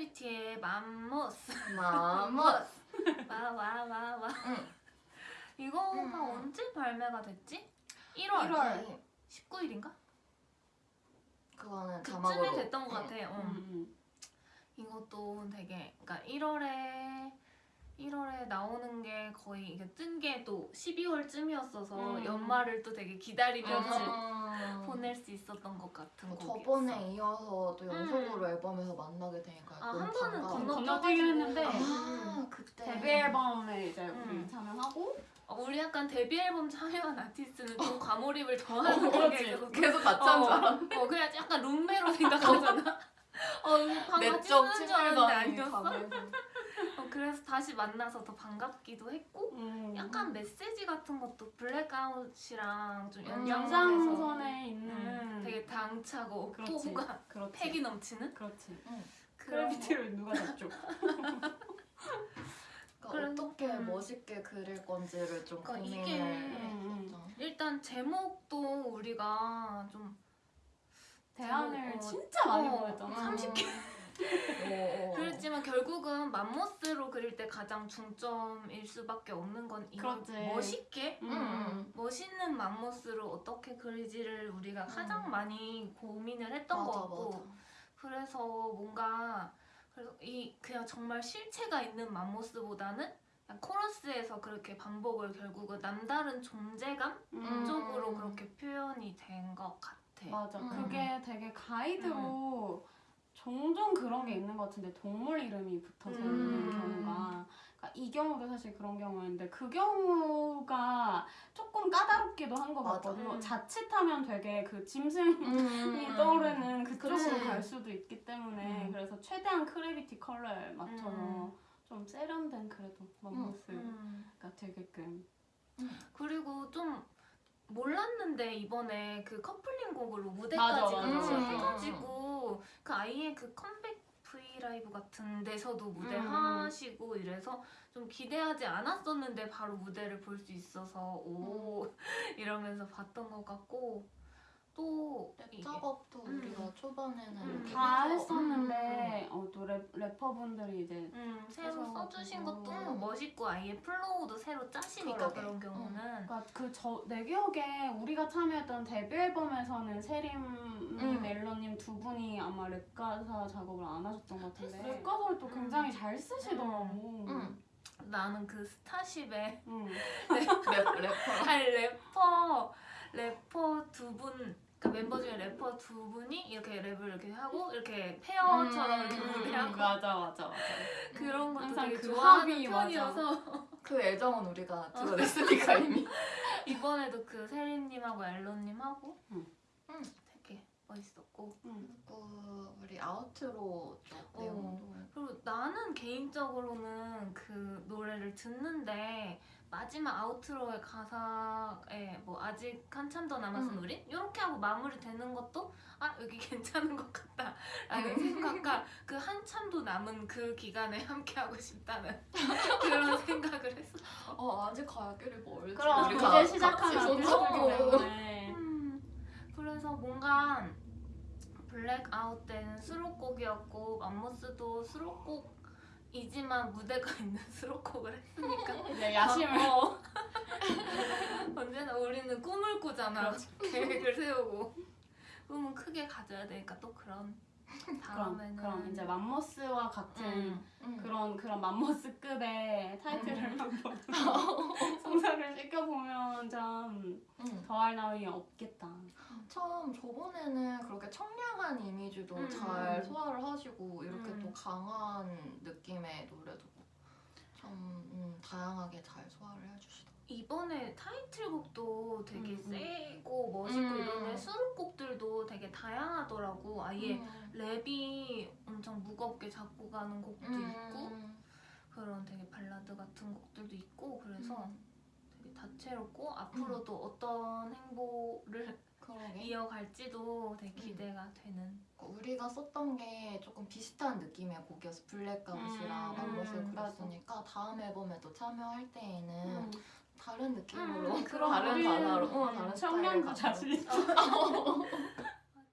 셀레비티의 맘모스 맘모스 와와와와 응. 이거가 음. 언제 발매가 됐지? 1월 1월 19일인가? 그거는 자막으로 그쯤에 됐던 것 같아 응. 음. 이것도 되게 그러니까 1월에 1월에 나오는 게 거의 이게 뜬 게 또 12월쯤이었어서 음. 연말을 또 되게 기다리면서 음. 보낼 수 있었던 것 같은 뭐 곡이었어. 저번에 이어서 또 연속으로 앨범에서 만나게 되니까 아, 한 번은. 건너- 건너뛰긴 했는데 아 그때 데뷔 앨범에 이제 우리 음. 참여하고 어, 우리 약간 데뷔 앨범 참여한 아티스트는 좀 과몰입을 더 하는 어, 게. 계속 계속 같이 한줄 알아 어, 그냥 약간 룸메로 생각하잖아. 어, 방 같이 내적 쓰는 줄 알았는데 아니었어? 어, 다시 만나서 더 반갑기도 했고 음. 약간 메시지 같은 것도 Blackout이랑 좀 음, 연장선에 있는 음, 되게 당차고. 포부가. 패기 넘치는 그렇지. 크래비티를 누가 잡죠? 그러니까 어떻게 음. 멋있게 그릴 건지를 좀 그러니까 고민을 이게- 음, 일단 제목도 우리가 좀 대안을 어, 진짜 많이 어, 보냈잖아. 30개. 어, 어. 그렇지만 결국은 맘모스로 그릴 때 가장 중점일 수밖에 없는 건이 그렇지. 멋있게 음, 음. 멋있는 맘모스로 어떻게 그리지를 우리가 가장 많이 고민을 했던 것 맞아 같고 맞아 그래서 뭔가 그래서 이 그냥 정말 실체가 있는 맘모스보다는 그냥 코러스에서 그렇게 반복을 결국은 남다른 존재감 음. 쪽으로 그렇게 표현이 된 것 같아. 맞아. 음. 그게 되게 가이드로 종종 그런 게 있는 것 같은데 동물 이름이 붙어서 음. 있는 경우가 그러니까 이 경우도 사실 그런 경우인데 그 경우가 조금 까다롭기도 한것 맞아. 같거든요. 음. 자칫하면 되게 그 짐승이 음. 떠오르는 그쪽으로 그치. 갈 수도 있기 때문에 음. 그래서 최대한 크래비티 컬러에 맞춰서 음. 좀 세련된 그래도 맘모스가 음. 되게끔 그리고 좀 몰랐는데 이번에 그 커플링 곡으로 맞아, 무대까지 맞아. 같이 음. 해가지고 그 아이의 그 컴백 V LIVE 같은 데서도 무대 음. 하시고 이래서 좀 기대하지 않았었는데 바로 무대를 볼 수 있어서 오 이러면서 봤던 것 같고 또 랩 작업도 음. 우리가 초반에는 음. 다 했었는데 어, 또 랩, 래퍼분들이 이제 음, 새로 써주신 것도 멋있고 아예 flow도 새로 짜시니까 그러게. 그런 경우는 그러니까 그 저 내 기억에 우리가 참여했던 데뷔 앨범에서는 세림님, 음. 앨런님 두 분이 아마 랩 가사 작업을 안 하셨던 것 같은데. 랩 가사를 또 음. 굉장히 잘 쓰시더라고. 음. 나는 그 스타쉽에 음. 랩, 래퍼 아니 래퍼 래퍼 두 분 그러니까 멤버 중에 래퍼 두 분이 이렇게 랩을 이렇게 하고 이렇게 pair처럼 이렇게 음, 무대하고 맞아 맞아 맞아. 그런 것도 항상 되게 그 좋아하는 합이 맞아. 편이어서 그 애정은 우리가 드러냈으니까 이미 이번에도 그 세림님하고 앨런님하고 음. 음. 되게 멋있었고 음. 그리고 우리 아우트로 쪽 어. 내용도 그리고 나는 개인적으로는 그 노래를 듣는데 마지막 아우트로의 가사에 뭐 아직 한참 더 남았은 음. 우리 이렇게 하고 마무리되는 것도 아 여기 괜찮은 것 같다 라는 음. 생각과 그 한참도 남은 그 기간에 함께 하고 싶다는 그런 생각을 했어. 어 아직 갈 길이 멀지 그럼 이제 잡고. 때문에 음, 그래서 뭔가 블랙아웃 때는 수록곡이었고 Mammoth도 수록곡 이지만 무대가 있는 수록곡을 했으니까 이제 야심을 어. 언제나 우리는 꿈을 꾸잖아 계획을 세우고 꿈은 크게 가져야 되니까 또 그런 그럼 다음에는 그럼 이제 맘모스와 같은 음, 음. 그런 그런 Mammoth급의 타이틀을 음. 한번 성사를 시켜보면 참 음. 더할 나위 없겠다. 처음 저번에는 그렇게 청량한 이미지도 음. 잘 소화를 하시고 이렇게 음. 또 강한 느낌의 노래도 참 음, 다양하게 잘 소화를 해주시더라고요. 이번에 타이틀곡도 되게 음, 음. 세고 멋있고 음. 이런데 수록곡들도 되게 다양하더라고 아예 음. 랩이 엄청 무겁게 잡고 가는 곡도 있고 음. 그런 되게 발라드 같은 곡들도 있고 그래서 음. 되게 다채롭고 앞으로도 어떤 행보를 그러게. 이어갈지도 되게 음. 기대가 되는 우리가 썼던 게 조금 비슷한 느낌의 곡이어서 Blackout이랑 음, 맘모스 음, 그랬으니까 다음 앨범에도 참여할 때에는 음. 다른 느낌으로. 음, 그럼 다른 우리 단어로. 어, 다른 스타일을 자신 있어.